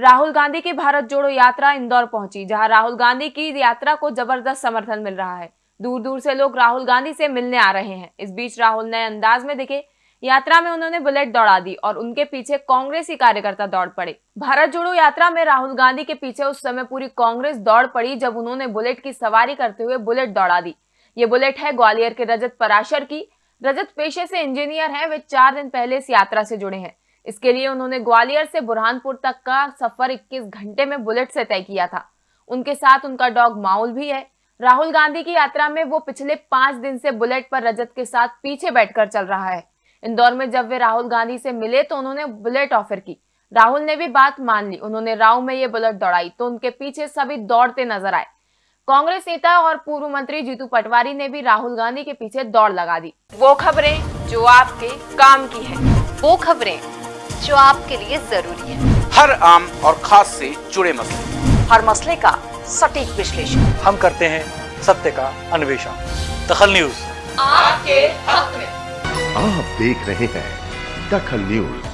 राहुल गांधी की भारत जोड़ो यात्रा इंदौर पहुँची, जहाँ राहुल गांधी की यात्रा को ज़बरदस्त समर्थन मिल रहा है। दूर दूर से लोग राहुल गांधी से मिलने आ रहे हैं। इस बीच राहुल नए अंदाज में दिखे। यात्रा में उन्होंने बुलेट दौड़ा दी और उनके पीछे कांग्रेसी कार्यकर्ता दौड़ पड़े। भारत जोड़ो यात्रा में राहुल गांधी के पीछे उस समय पूरी कांग्रेस दौड़ पड़ी, जब उन्होंने बुलेट की सवारी करते हुए बुलेट दौड़ा दी। ये बुलेट है ग्वालियर के रजत पराशर की। रजत पेशे से इंजीनियर है, वे चार दिन पहले इस यात्रा से जुड़े हैं। इसके लिए उन्होंने ग्वालियर से बुरहानपुर तक का सफ़र 21 घंटे में बुलेट से तय किया था। उनके साथ उनका डॉग माउल भी है। राहुल गांधी की यात्रा में वो पिछले पाँच दिन से बुलेट पर रजत के साथ पीछे बैठकर चल रहा है। इंदौर में जब वे राहुल गांधी से मिले तो उन्होंने बुलेट ऑफ़र की। राहुल ने भी बात मान ली। उन्होंने राव में ये बुलेट दौड़ाई तो उनके पीछे सभी दौड़ते नज़र आए। कांग्रेस नेता और पूर्व मंत्री जीतू पटवारी ने भी राहुल गांधी के पीछे दौड़ लगा दी। वो खबरें जो आपके काम की है। वो खबरें जो आपके लिए ज़रूरी है। हर आम और खास से जुड़े मसले। हर मसले का सटीक विश्लेषण। हम करते हैं सत्य का अन्वेषण। दखल न्यूज़। आपके हक में। आप देख रहे हैं दखल न्यूज़।